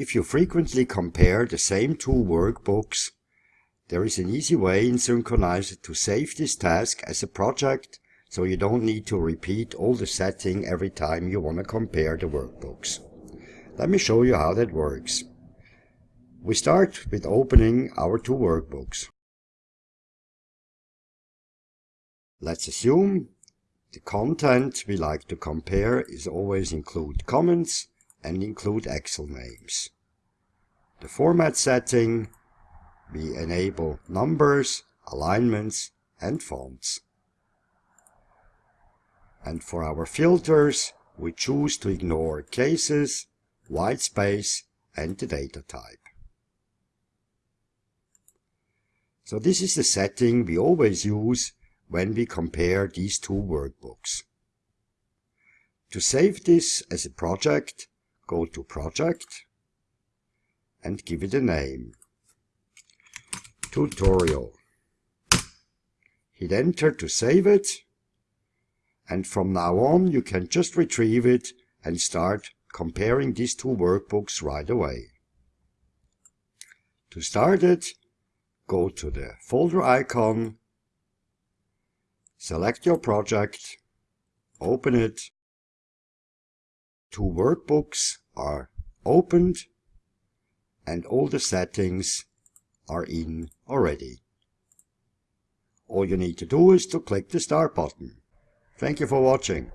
If you frequently compare the same two workbooks, there is an easy way in Synkronizer to save this task as a project so you don't need to repeat all the setting every time you want to compare the workbooks. Let me show you how that works. We start with opening our two workbooks. Let's assume the content we like to compare is always include comments and include Excel names. The format setting, we enable numbers, alignments and fonts. And for our filters, we choose to ignore cases, white space and the data type. So this is the setting we always use when we compare these two workbooks. To save this as a project, go to Project and give it a name. Tutorial. Hit enter to save it and from now on you can just retrieve it and start comparing these two workbooks right away. To start it, go to the folder icon, select your project, open it. Two workbooks are opened and all the settings are in already. All you need to do is to click the start button. Thank you for watching.